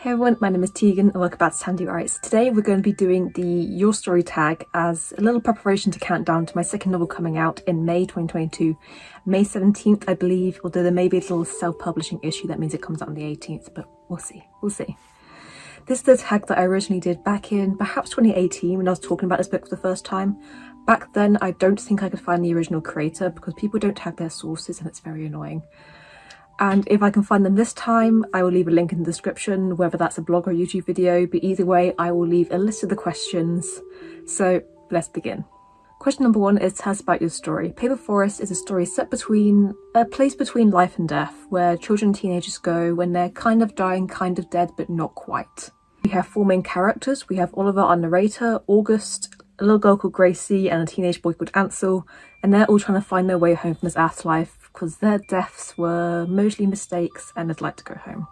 Hey everyone, my name is Tegan and welcome back to Sandy Writes. Today we're going to be doing the Your Story tag as a little preparation to count down to my second novel coming out in May 2022. May 17th I believe, although there may be a little self-publishing issue that means it comes out on the 18th, but we'll see, we'll see. This is the tag that I originally did back in perhaps 2018 when I was talking about this book for the first time. Back then I don't think I could find the original creator because people don't tag their sources and it's very annoying and if I can find them this time I will leave a link in the description whether that's a blog or YouTube video but either way I will leave a list of the questions so let's begin. Question number one is tell us about your story. Paper Forest is a story set between a place between life and death where children and teenagers go when they're kind of dying kind of dead but not quite. We have four main characters. We have Oliver our narrator, August, a little girl called Gracie and a teenage boy called Ansel and they're all trying to find their way home from this afterlife because their deaths were mostly mistakes and they'd like to go home.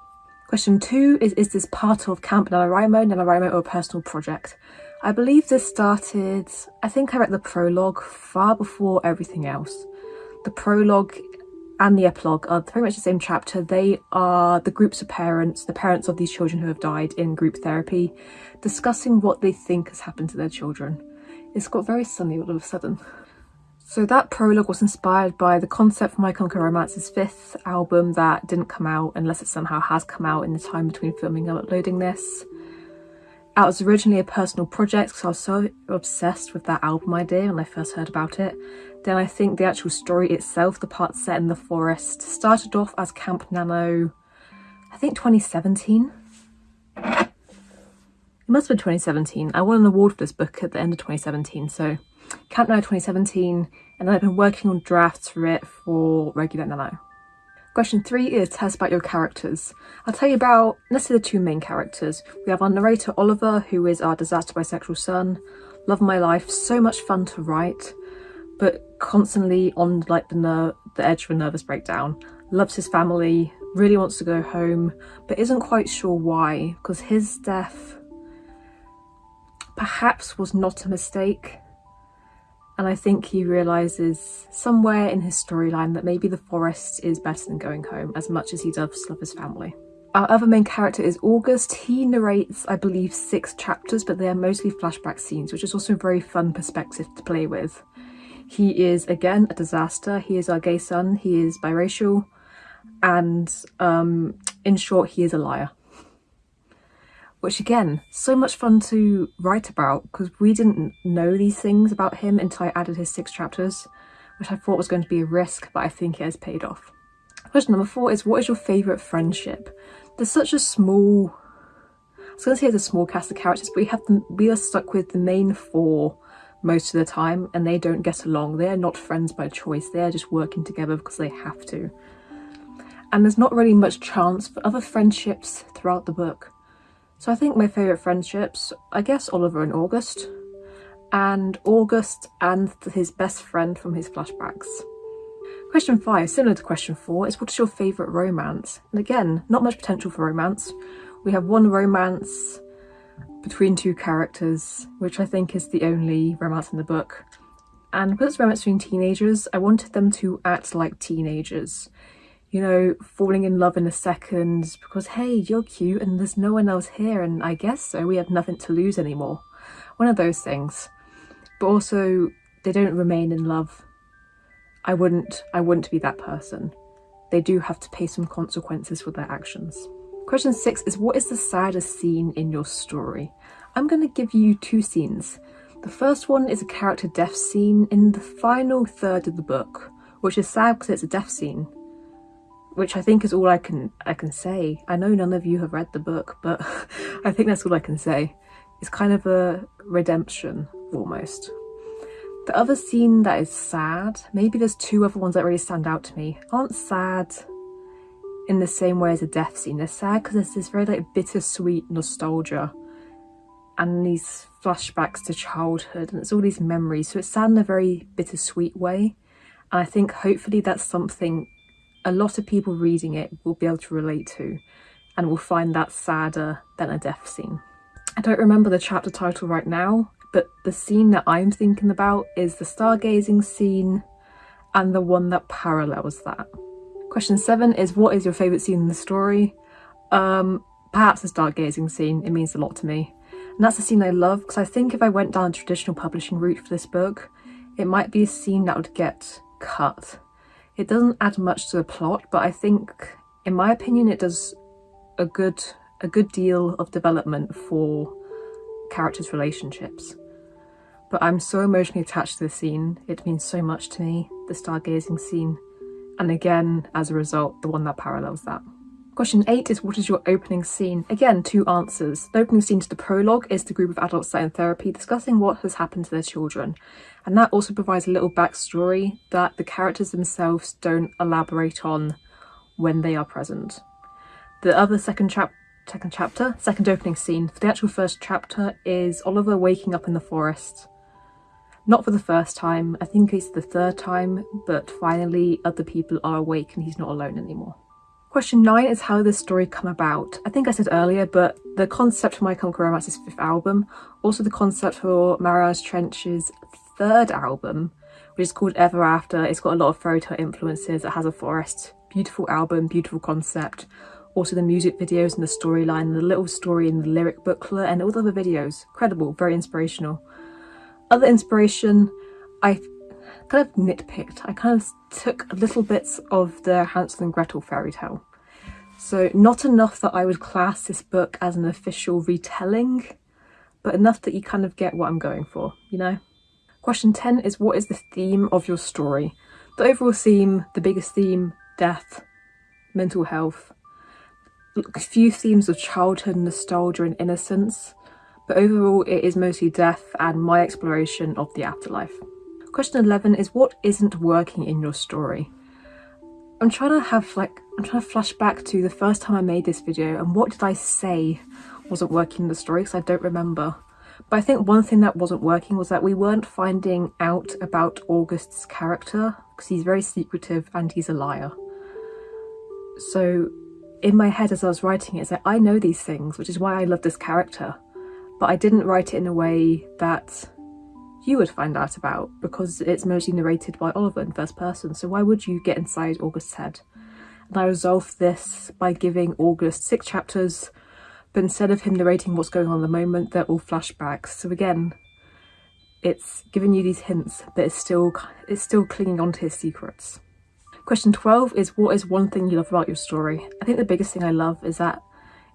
Question two is, is this part of Camp NaNoWriMo, NaNoWriMo or a personal project? I believe this started, I think I read the prologue far before everything else. The prologue and the epilogue are pretty much the same chapter. They are the groups of parents, the parents of these children who have died in group therapy, discussing what they think has happened to their children. It's got very sunny all of a sudden. So that prologue was inspired by the concept for My Chemical Romance's fifth album that didn't come out unless it somehow has come out in the time between filming and uploading this. It was originally a personal project because I was so obsessed with that album idea when I first heard about it. Then I think the actual story itself, the part set in the forest, started off as Camp Nano, I think 2017. It must have been 2017. I won an award for this book at the end of 2017, so Camp Nano 2017 and I've been working on drafts for it for regular Nano. Question three is tell us about your characters. I'll tell you about, let's say the two main characters. We have our narrator Oliver, who is our disaster bisexual son. Love my life, so much fun to write, but constantly on like the, ner the edge of a nervous breakdown. Loves his family, really wants to go home, but isn't quite sure why, because his death perhaps was not a mistake and I think he realises somewhere in his storyline that maybe the forest is better than going home as much as he does love his family. Our other main character is August. He narrates, I believe, six chapters, but they are mostly flashback scenes, which is also a very fun perspective to play with. He is, again, a disaster. He is our gay son. He is biracial. And um, in short, he is a liar which again, so much fun to write about because we didn't know these things about him until I added his six chapters, which I thought was going to be a risk, but I think it has paid off. Question number four is what is your favourite friendship? There's such a small, I was going to say it's a small cast of characters, but we have we are stuck with the main four most of the time and they don't get along. They are not friends by choice, they are just working together because they have to. And there's not really much chance for other friendships throughout the book. So I think my favourite friendships, I guess Oliver and August, and August and his best friend from his flashbacks. Question 5, similar to question 4, is what is your favourite romance? And again, not much potential for romance. We have one romance between two characters, which I think is the only romance in the book. And because it's romance between teenagers, I wanted them to act like teenagers you know, falling in love in a second because, hey, you're cute and there's no one else here and I guess so, we have nothing to lose anymore. One of those things. But also, they don't remain in love. I wouldn't, I wouldn't be that person. They do have to pay some consequences for their actions. Question six is what is the saddest scene in your story? I'm going to give you two scenes. The first one is a character death scene in the final third of the book, which is sad because it's a death scene, which I think is all I can I can say. I know none of you have read the book, but I think that's all I can say. It's kind of a redemption, almost. The other scene that is sad, maybe there's two other ones that really stand out to me, aren't sad in the same way as a death scene. They're sad because there's this very like bittersweet nostalgia and these flashbacks to childhood and it's all these memories. So it's sad in a very bittersweet way. And I think hopefully that's something a lot of people reading it will be able to relate to and will find that sadder than a death scene. I don't remember the chapter title right now, but the scene that I'm thinking about is the stargazing scene and the one that parallels that. Question seven is what is your favourite scene in the story? Um, perhaps the stargazing scene, it means a lot to me. And that's a scene I love because I think if I went down a traditional publishing route for this book, it might be a scene that would get cut. It doesn't add much to the plot, but I think, in my opinion, it does a good a good deal of development for characters' relationships. But I'm so emotionally attached to the scene, it means so much to me, the stargazing scene, and again, as a result, the one that parallels that. Question 8 is what is your opening scene? Again, two answers. The opening scene to the prologue is the group of adults sat in therapy discussing what has happened to their children. And that also provides a little backstory that the characters themselves don't elaborate on when they are present. The other second chap second chapter, second opening scene for the actual first chapter is Oliver waking up in the forest. Not for the first time, I think it's the third time, but finally other people are awake and he's not alone anymore. Question 9 is how this story come about. I think I said earlier, but the concept for My Chemical Romance's fifth album, also the concept for Marianas Trench's third album, which is called Ever After. It's got a lot of fairy tale influences. It has a forest. Beautiful album, beautiful concept. Also the music videos and the storyline, the little story in the lyric booklet and all the other videos. Incredible, very inspirational. Other inspiration, I kind of nitpicked. I kind of took little bits of the Hansel and Gretel fairy tale. So not enough that I would class this book as an official retelling, but enough that you kind of get what I'm going for, you know? Question 10 is what is the theme of your story? The overall theme, the biggest theme, death, mental health, a few themes of childhood nostalgia and innocence, but overall it is mostly death and my exploration of the afterlife. Question 11 is what isn't working in your story? I'm trying to have like, I'm trying to flash back to the first time I made this video and what did I say wasn't working in the story because I don't remember. But I think one thing that wasn't working was that we weren't finding out about August's character because he's very secretive and he's a liar. So in my head as I was writing it, it's like I know these things, which is why I love this character. But I didn't write it in a way that you would find out about because it's mostly narrated by Oliver in first person, so why would you get inside August's head? And I resolved this by giving August six chapters, but instead of him narrating what's going on at the moment, they're all flashbacks. So again, it's giving you these hints, but it's still it's still clinging on to his secrets. Question 12 is what is one thing you love about your story? I think the biggest thing I love is that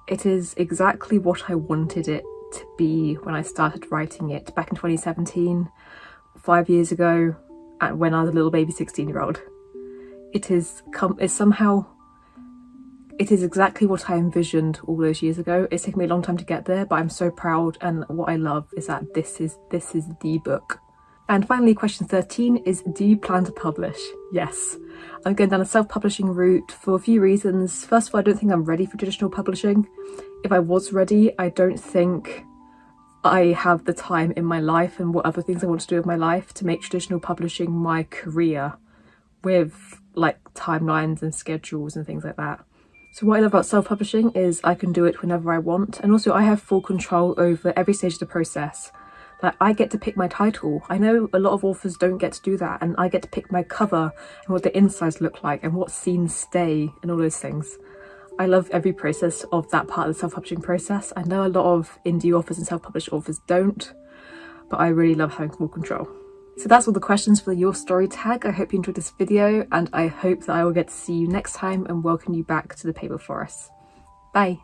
it is exactly what I wanted it to be when I started writing it back in 2017, five years ago, and when I was a little baby 16 year old. It is come it's somehow it is exactly what I envisioned all those years ago. It's taken me a long time to get there, but I'm so proud and what I love is that this is this is the book. And finally, question 13 is do you plan to publish? Yes. I'm going down a self-publishing route for a few reasons. First of all, I don't think I'm ready for traditional publishing if I was ready, I don't think I have the time in my life and what other things I want to do with my life to make traditional publishing my career with like timelines and schedules and things like that. So what I love about self-publishing is I can do it whenever I want and also I have full control over every stage of the process. Like I get to pick my title. I know a lot of authors don't get to do that and I get to pick my cover and what the insides look like and what scenes stay and all those things. I love every process of that part of the self-publishing process. I know a lot of indie authors and self-published authors don't, but I really love having full control. So that's all the questions for the your story tag. I hope you enjoyed this video and I hope that I will get to see you next time and welcome you back to the paper forest. Bye.